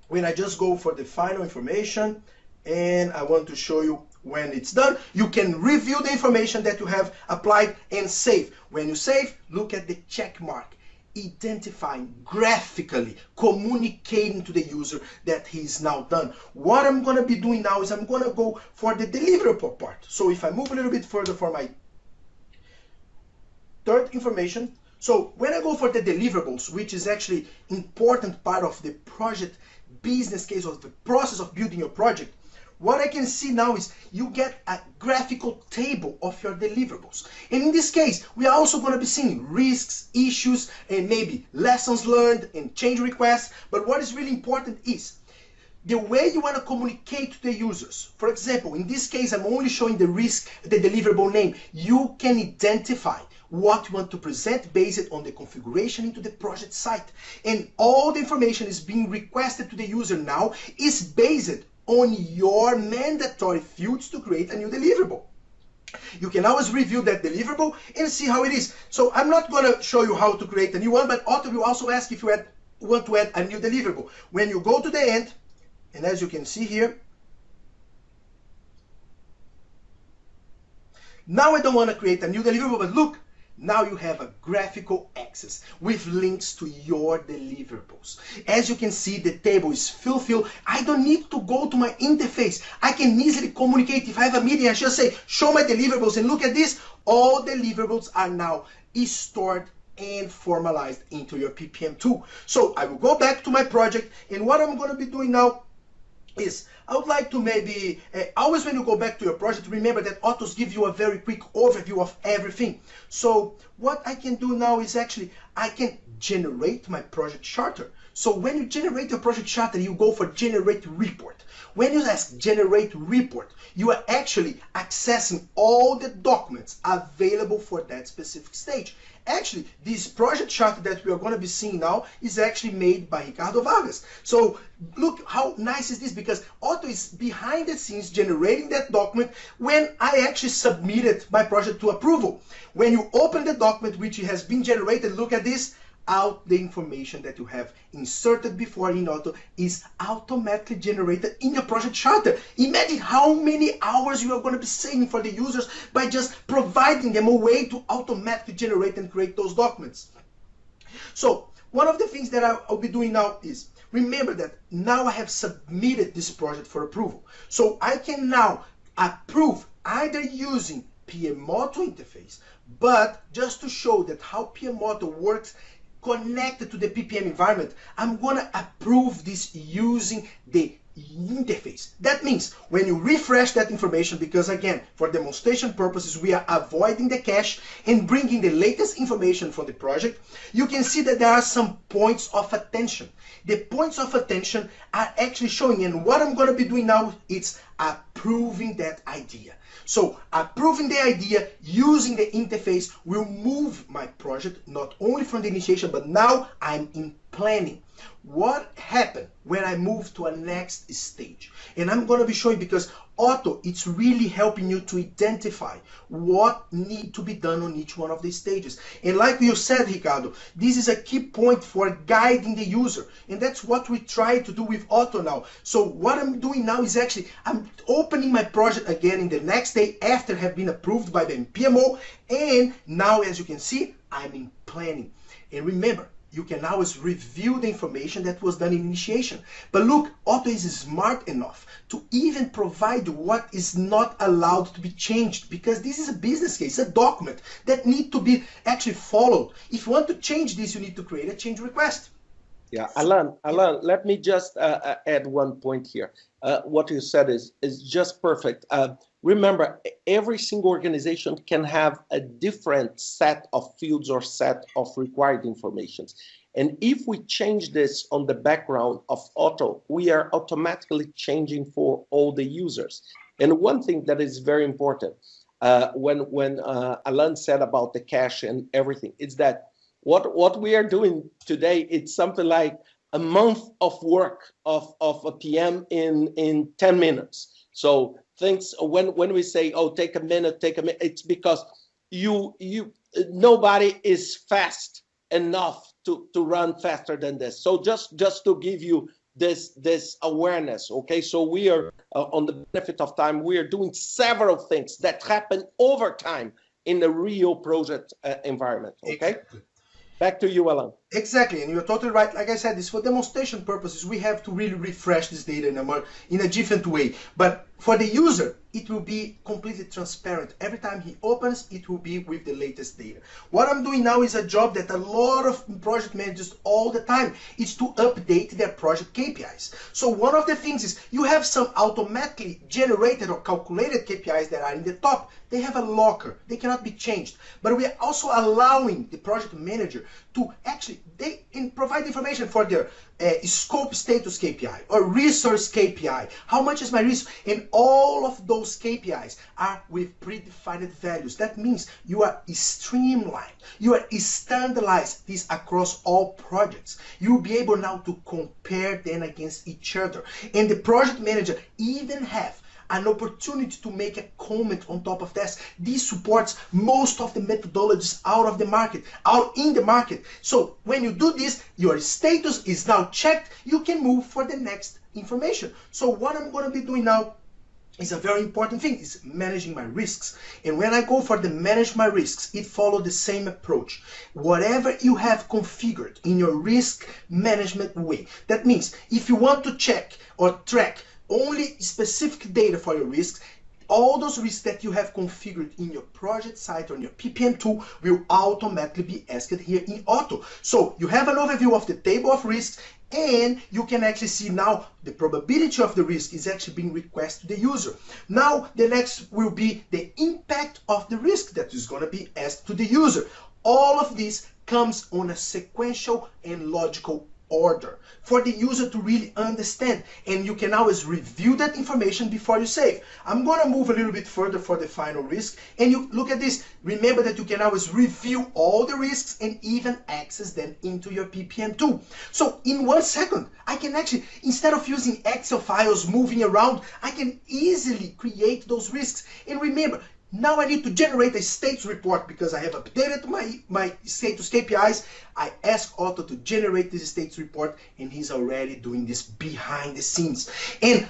when I just go for the final information and I want to show you when it's done, you can review the information that you have applied and save. When you save, look at the check mark, identifying graphically, communicating to the user that he's now done. What I'm going to be doing now is I'm going to go for the deliverable part. So if I move a little bit further for my third information, so when I go for the deliverables, which is actually important part of the project business case or the process of building your project, what I can see now is you get a graphical table of your deliverables. And in this case, we are also going to be seeing risks, issues, and maybe lessons learned and change requests. But what is really important is the way you want to communicate to the users. For example, in this case, I'm only showing the risk, the deliverable name. You can identify what you want to present based on the configuration into the project site. And all the information is being requested to the user now is based on your mandatory fields to create a new deliverable. You can always review that deliverable and see how it is. So I'm not going to show you how to create a new one, but Otto will also ask if you add, want to add a new deliverable. When you go to the end, and as you can see here, now I don't want to create a new deliverable, but look, now you have a graphical access with links to your deliverables. As you can see, the table is fulfilled. I don't need to go to my interface. I can easily communicate. If I have a meeting, I just say, show my deliverables and look at this. All deliverables are now stored and formalized into your PPM tool. So I will go back to my project and what I'm going to be doing now is I would like to maybe, uh, always when you go back to your project, remember that Autos give you a very quick overview of everything. So what I can do now is actually, I can generate my project charter. So when you generate your project charter, you go for generate report. When you ask generate report, you are actually accessing all the documents available for that specific stage. Actually, this project chart that we are going to be seeing now is actually made by Ricardo Vargas. So look how nice is this because Otto is behind the scenes generating that document when I actually submitted my project to approval. When you open the document which has been generated, look at this, out the information that you have inserted before in Otto is automatically generated in your project charter. Imagine how many hours you are going to be saving for the users by just providing them a way to automatically generate and create those documents. So one of the things that I'll be doing now is remember that now I have submitted this project for approval. So I can now approve either using PMOtto interface, but just to show that how PMOtto works connected to the PPM environment, I'm gonna approve this using the interface. That means when you refresh that information, because again, for demonstration purposes, we are avoiding the cache and bringing the latest information from the project, you can see that there are some points of attention. The points of attention are actually showing, and what I'm going to be doing now is approving that idea. So approving the idea using the interface will move my project not only from the initiation, but now I'm in planning. What happened when I move to a next stage? And I'm going to be showing because Otto, it's really helping you to identify what need to be done on each one of these stages. And like you said, Ricardo, this is a key point for guiding the user. And that's what we try to do with Otto now. So what I'm doing now is actually, I'm opening my project again in the next day after have been approved by the PMO. And now, as you can see, I'm in planning. And remember, you can always review the information that was done in initiation. But look, Otto is smart enough to even provide what is not allowed to be changed because this is a business case, a document that need to be actually followed. If you want to change this, you need to create a change request.
Yeah, Alan, Alan, let me just uh, uh add one point here. Uh, what you said is is just perfect. Uh, remember, every single organization can have a different set of fields or set of required informations. And if we change this on the background of Otto, we are automatically changing for all the users. And one thing that is very important, uh, when, when uh, Alan said about the cache and everything, is that what, what we are doing today, it's something like a month of work of, of a PM in, in 10 minutes. So things when when we say oh take a minute take a minute it's because you you nobody is fast enough to to run faster than this so just just to give you this this awareness okay so we are uh, on the benefit of time we are doing several things that happen over time in the real project uh, environment okay exactly. back to you alan
Exactly, and you're totally right. Like I said, this for demonstration purposes, we have to really refresh this data in a more in a different way. But for the user, it will be completely transparent. Every time he opens, it will be with the latest data. What I'm doing now is a job that a lot of project managers all the time is to update their project KPIs. So one of the things is you have some automatically generated or calculated KPIs that are in the top. They have a locker. They cannot be changed. But we are also allowing the project manager to actually they provide information for their uh, scope status KPI or resource KPI. How much is my resource? And all of those KPIs are with predefined values. That means you are streamlined. You are standardized this across all projects. You'll be able now to compare them against each other. And the project manager even have an opportunity to make a comment on top of this. This supports most of the methodologies out of the market, out in the market. So when you do this, your status is now checked. You can move for the next information. So what I'm going to be doing now is a very important thing is managing my risks and when i go for the manage my risks it follows the same approach whatever you have configured in your risk management way that means if you want to check or track only specific data for your risks, all those risks that you have configured in your project site or in your PPM tool will automatically be asked here in Otto. So you have an overview of the table of risks and you can actually see now the probability of the risk is actually being requested to the user. Now the next will be the impact of the risk that is going to be asked to the user. All of this comes on a sequential and logical order for the user to really understand and you can always review that information before you save. I'm going to move a little bit further for the final risk and you look at this remember that you can always review all the risks and even access them into your PPM tool. So in one second I can actually instead of using Excel files moving around I can easily create those risks and remember now I need to generate a status report because I have updated my, my status KPIs. I ask Otto to generate this status report and he's already doing this behind the scenes. And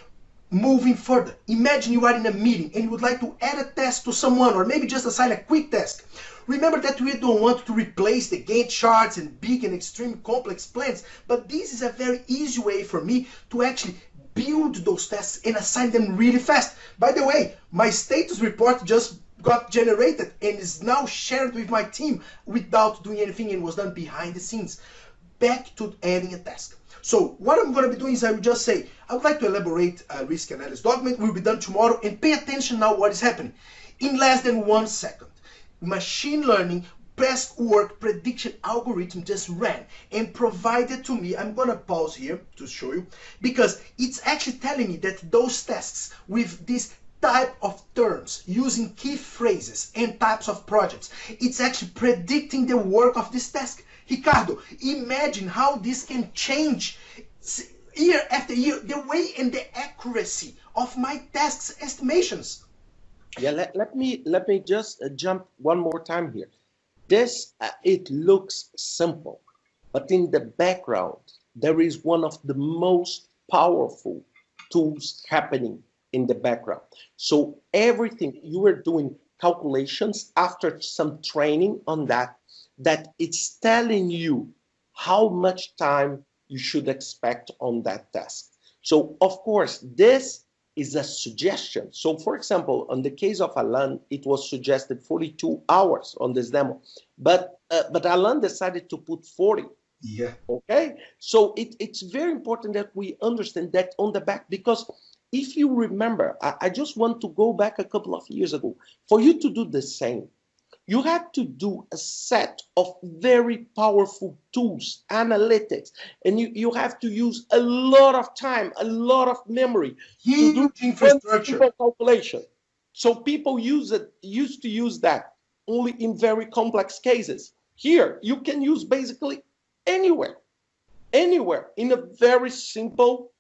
moving further, imagine you are in a meeting and you would like to add a task to someone or maybe just assign a quick task. Remember that we don't want to replace the Gantt charts and big and extreme complex plans, but this is a very easy way for me to actually build those tests and assign them really fast. By the way, my status report just got generated and is now shared with my team without doing anything and was done behind the scenes. Back to adding a task. So what I'm going to be doing is I will just say, I would like to elaborate a risk analysis document, will be done tomorrow, and pay attention now what is happening. In less than one second, machine learning best work prediction algorithm just ran and provided to me, I'm gonna pause here to show you, because it's actually telling me that those tests with this type of terms using key phrases and types of projects, it's actually predicting the work of this task. Ricardo, imagine how this can change year after year the way and the accuracy of my tasks estimations.
Yeah, let, let me let me just uh, jump one more time here. This, uh, it looks simple, but in the background, there is one of the most powerful tools happening in the background. So everything you are doing calculations after some training on that, that it's telling you how much time you should expect on that task. So of course, this is a suggestion. So for example, on the case of Alan, it was suggested 42 hours on this demo, but uh, but Alan decided to put 40.
Yeah.
Okay. So it, it's very important that we understand that on the back, because if you remember, I, I just want to go back a couple of years ago, for you to do the same, you had to do a set of very powerful tools, analytics, and you, you have to use a lot of time, a lot of memory
Huge to do infrastructure
calculation. So people use it used to use that only in very complex cases. Here, you can use basically anywhere, anywhere in a very simple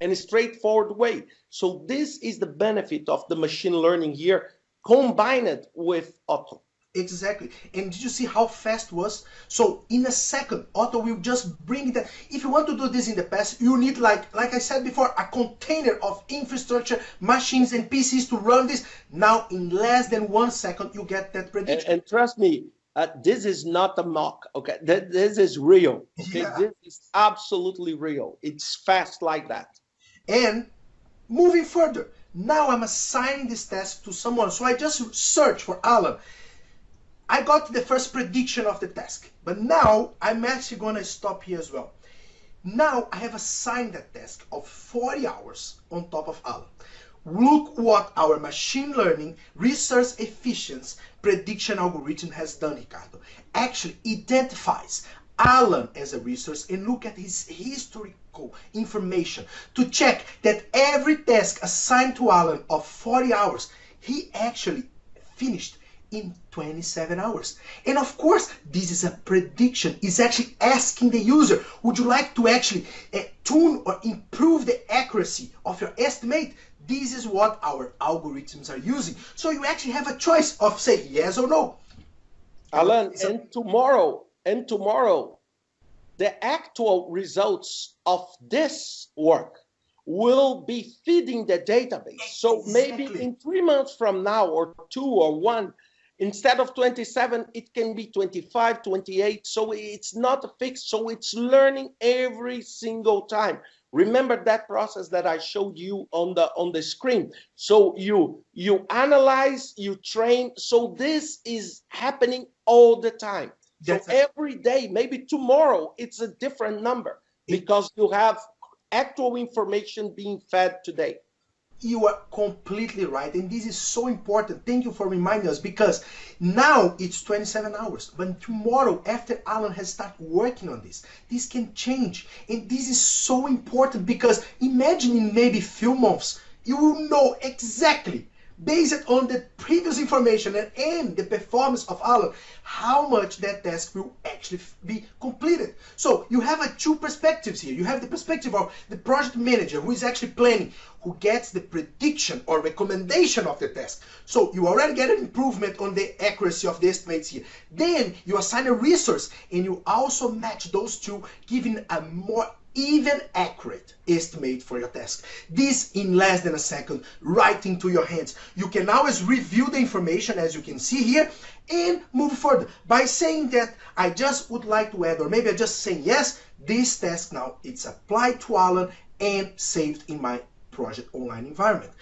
and straightforward way. So this is the benefit of the machine learning here combined with Otto.
Exactly. And did you see how fast was? So in a second, Otto will just bring that. If you want to do this in the past, you need like, like I said before, a container of infrastructure, machines and PCs to run this. Now in less than one second, you get that prediction.
And, and trust me, uh, this is not a mock, okay? Th this is real, okay? Yeah. This is absolutely real. It's fast like that.
And moving further, now I'm assigning this task to someone. So I just search for Alan I got the first prediction of the task, but now I'm actually going to stop here as well. Now I have assigned that task of 40 hours on top of Alan. Look what our machine learning resource efficiency prediction algorithm has done, Ricardo. Actually identifies Alan as a resource and look at his historical information to check that every task assigned to Alan of 40 hours, he actually finished in 27 hours. And of course, this is a prediction. It's actually asking the user, would you like to actually uh, tune or improve the accuracy of your estimate? This is what our algorithms are using. So you actually have a choice of say yes or no.
Alan, and tomorrow, and tomorrow, the actual results of this work will be feeding the database. So maybe in three months from now or two or one, Instead of 27, it can be 25, 28. So it's not fixed. So it's learning every single time. Remember that process that I showed you on the on the screen. So you you analyze, you train. So this is happening all the time. So every day, maybe tomorrow, it's a different number. because you have actual information being fed today.
You are completely right. And this is so important. Thank you for reminding us because now it's 27 hours. But tomorrow, after Alan has started working on this, this can change. And this is so important because imagine in maybe few months, you will know exactly based on the previous information and, the performance of Alan, how much that task will actually be completed. So you have a two perspectives here. You have the perspective of the project manager who is actually planning, who gets the prediction or recommendation of the task. So you already get an improvement on the accuracy of the estimates here. Then you assign a resource and you also match those two, giving a more even accurate estimate for your task. This in less than a second, right into your hands. You can always review the information as you can see here and move further. By saying that I just would like to add, or maybe I just say yes, this task now it's applied to Alan and saved in my project online environment.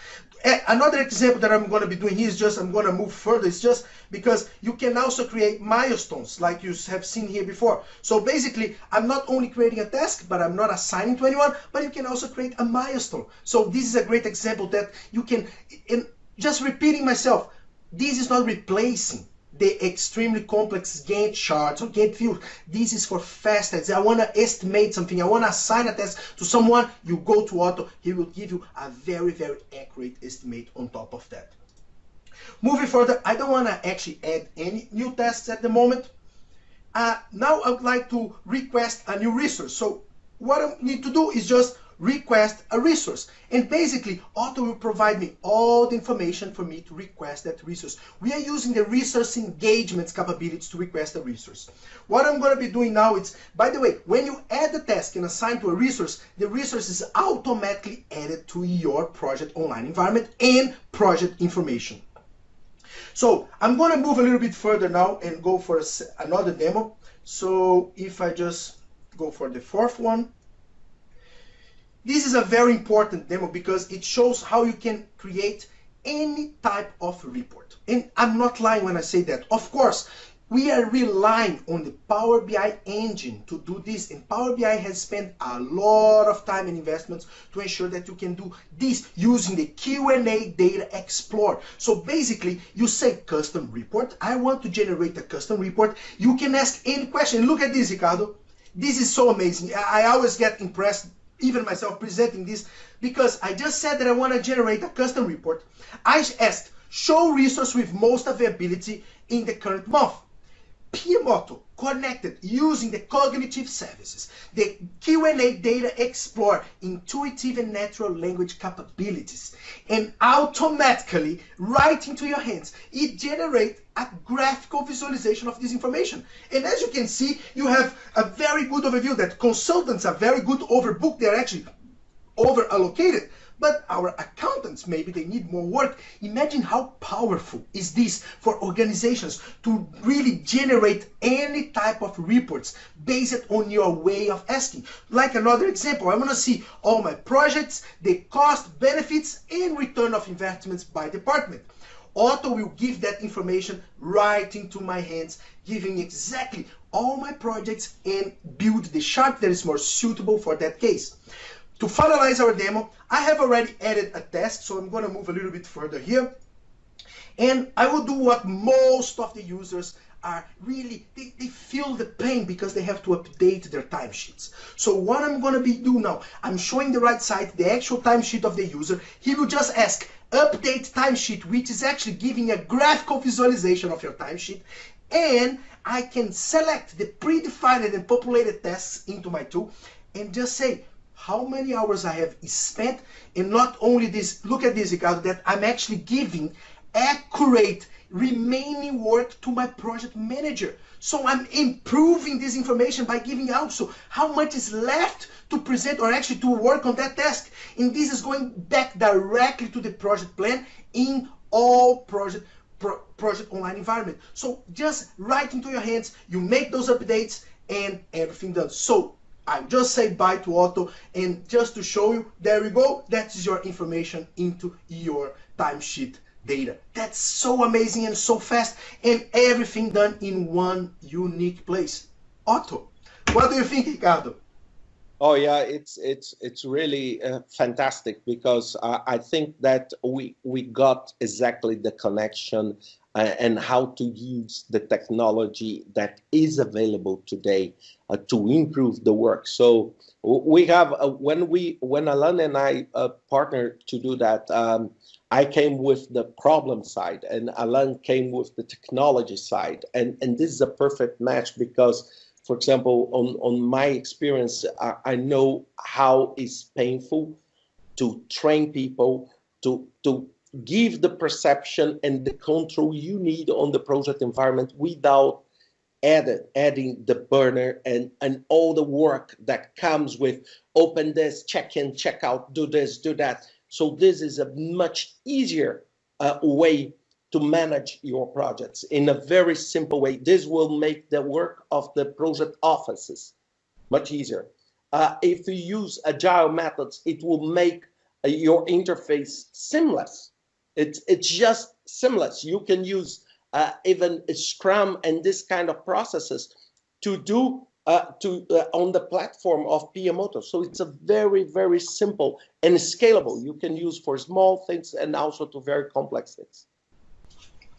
Eh, another example that I'm going to be doing here is just, I'm going to move further, it's just because you can also create milestones like you have seen here before. So basically, I'm not only creating a task, but I'm not assigning to anyone, but you can also create a milestone. So this is a great example that you can, in just repeating myself, this is not replacing the extremely complex Gantt charts or Gantt views. This is for fast tests. I want to estimate something. I want to assign a test to someone. You go to Otto. He will give you a very, very accurate estimate on top of that. Moving further, I don't want to actually add any new tests at the moment. Uh, now I would like to request a new resource. So what I need to do is just request a resource. And basically, Otto will provide me all the information for me to request that resource. We are using the resource engagements capabilities to request a resource. What I'm going to be doing now is, by the way, when you add a task and assign to a resource, the resource is automatically added to your project online environment and project information. So I'm going to move a little bit further now and go for another demo. So if I just go for the fourth one, this is a very important demo because it shows how you can create any type of report. And I'm not lying when I say that. Of course, we are relying on the Power BI engine to do this and Power BI has spent a lot of time and investments to ensure that you can do this using the Q&A Data Explorer. So basically you say custom report, I want to generate a custom report. You can ask any question. Look at this Ricardo. This is so amazing. I always get impressed even myself presenting this because I just said that I want to generate a custom report. I asked, show resource with most availability in the current month. PMOtto connected using the cognitive services, the Q&A Data Explorer, intuitive and natural language capabilities, and automatically right into your hands, it generates a graphical visualization of this information. And as you can see, you have a very good overview that consultants are very good overbooked. They're actually over allocated but our accountants, maybe they need more work. Imagine how powerful is this for organizations to really generate any type of reports based on your way of asking. Like another example, I want to see all my projects, the cost, benefits, and return of investments by department. Otto will give that information right into my hands, giving exactly all my projects and build the chart that is more suitable for that case. To finalize our demo, I have already added a test, so I'm going to move a little bit further here. And I will do what most of the users are really, they, they feel the pain because they have to update their timesheets. So what I'm going to be doing now, I'm showing the right side, the actual timesheet of the user. He will just ask, update timesheet, which is actually giving a graphical visualization of your timesheet. And I can select the predefined and populated tasks into my tool and just say, how many hours I have spent and not only this, look at this Ricardo, that I'm actually giving accurate remaining work to my project manager. So I'm improving this information by giving also how much is left to present or actually to work on that task. And this is going back directly to the project plan in all project pro, project online environment. So just right into your hands, you make those updates and everything done. So I just say bye to Otto and just to show you, there we go, that is your information into your timesheet data. That's so amazing and so fast and everything done in one unique place. Otto, what do you think, Ricardo?
Oh yeah, it's it's it's really uh, fantastic because uh, I think that we we got exactly the connection uh, and how to use the technology that is available today uh, to improve the work. So we have uh, when we when Alan and I uh, partnered to do that. Um, I came with the problem side, and Alan came with the technology side, and and this is a perfect match because for example, on, on my experience, I, I know how it's painful to train people to, to give the perception and the control you need on the project environment without added, adding the burner and, and all the work that comes with open this, check in, check out, do this, do that. So this is a much easier uh, way to manage your projects in a very simple way. This will make the work of the project offices much easier. Uh, if you use agile methods, it will make uh, your interface seamless. It's, it's just seamless. You can use uh, even Scrum and this kind of processes to do uh, to uh, on the platform of PMOtto. So it's a very, very simple and scalable. You can use for small things and also to very complex things.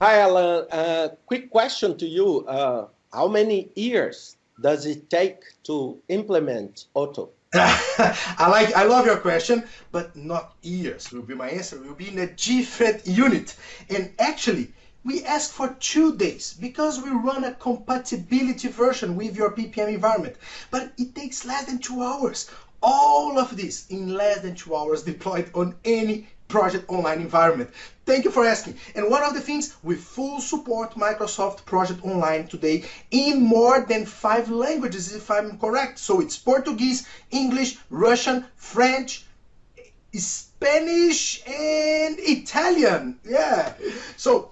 Hi, Alan. Uh, quick question to you. Uh, how many years does it take to implement Otto?
I like, I love your question, but not years will be my answer. Will be in a different unit. And actually, we ask for two days because we run a compatibility version with your PPM environment. But it takes less than two hours. All of this in less than two hours deployed on any Project Online environment. Thank you for asking. And one of the things, we full support Microsoft Project Online today in more than five languages, if I'm correct. So it's Portuguese, English, Russian, French, Spanish, and Italian. Yeah. So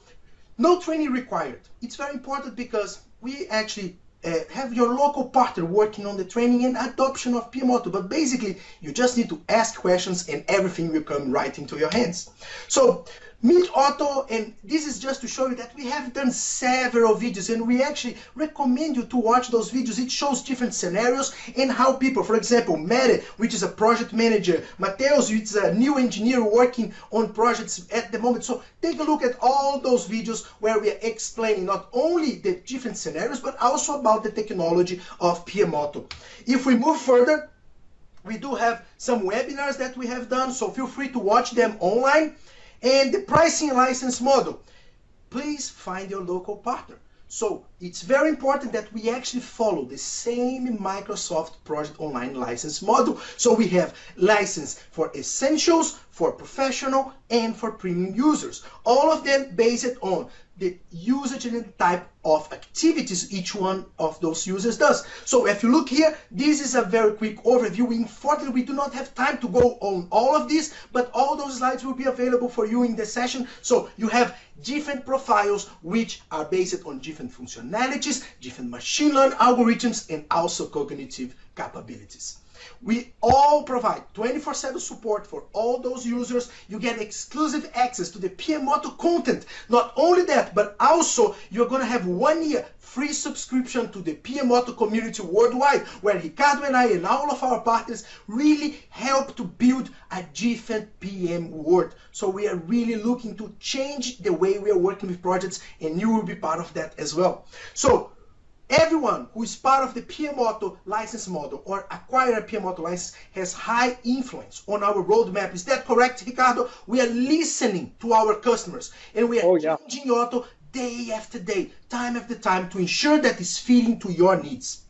no training required. It's very important because we actually uh, have your local partner working on the training and adoption of PMOtto. But basically, you just need to ask questions and everything will come right into your hands. So Meet Otto, and this is just to show you that we have done several videos and we actually recommend you to watch those videos. It shows different scenarios and how people, for example, Mere, which is a project manager, Mateus, which is a new engineer working on projects at the moment. So take a look at all those videos where we are explaining not only the different scenarios, but also about the technology of PMOtto. If we move further, we do have some webinars that we have done, so feel free to watch them online. And the pricing license model, please find your local partner. So it's very important that we actually follow the same Microsoft Project Online license model. So we have license for essentials, for professional, and for premium users. All of them based on the usage and type of activities each one of those users does. So if you look here, this is a very quick overview. Unfortunately, we do not have time to go on all of this, but all those slides will be available for you in the session. So you have different profiles which are based on different functionalities, different machine learning algorithms, and also cognitive capabilities. We all provide 24-7 support for all those users. You get exclusive access to the PMOtto content. Not only that, but also you're going to have one year free subscription to the PMOtto community worldwide, where Ricardo and I and all of our partners really help to build a different PM world. So we are really looking to change the way we are working with projects, and you will be part of that as well. So Everyone who is part of the PMOtto license model or acquire a PMOtto license has high influence on our roadmap. Is that correct, Ricardo? We are listening to our customers and we are oh, yeah. changing Otto day after day, time after time to ensure that it's fitting to your needs.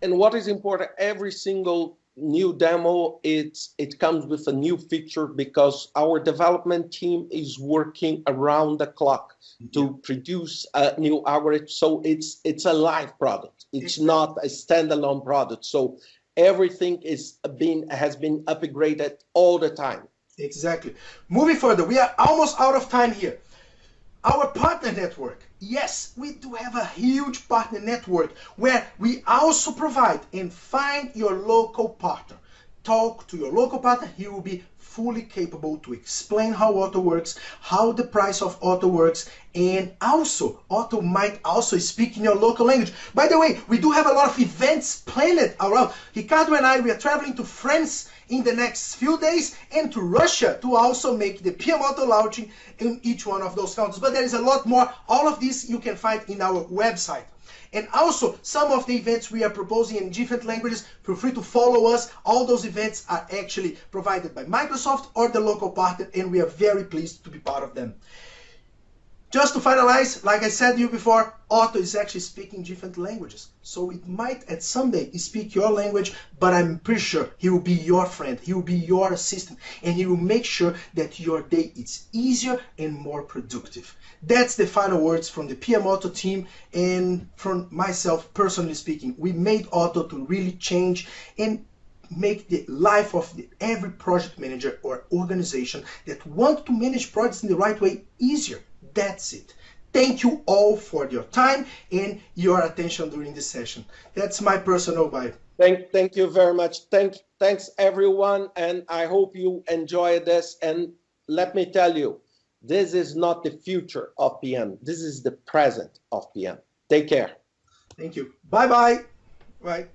And what is important, every single new demo, it's, it comes with a new feature because our development team is working around the clock to produce a new algorithm. So it's it's a live product. It's not a standalone product. So everything is being has been upgraded all the time.
Exactly. Moving further, we are almost out of time here. Our partner network. Yes, we do have a huge partner network where we also provide and find your local partner. talk to your local partner, he will be fully capable to explain how Otto works, how the price of Otto works, and also Otto might also speak in your local language. By the way, we do have a lot of events planned around. Ricardo and I, we are traveling to France in the next few days and to Russia to also make the PMOtto launching in each one of those countries. But there is a lot more. All of this you can find in our website. And also, some of the events we are proposing in different languages, feel free to follow us. All those events are actually provided by Microsoft or the local partner, and we are very pleased to be part of them. Just to finalize, like I said to you before, Otto is actually speaking different languages. So it might at someday speak your language, but I'm pretty sure he will be your friend. He will be your assistant and he will make sure that your day is easier and more productive. That's the final words from the PMOtto team and from myself personally speaking. We made Otto to really change and make the life of the, every project manager or organization that want to manage projects in the right way easier. That's it. Thank you all for your time and your attention during this session. That's my personal bye.
Thank, thank you very much. Thank, thanks everyone, and I hope you enjoy this. And let me tell you, this is not the future of PM. This is the present of PM. Take care.
Thank you. Bye-bye. Bye. -bye. Bye.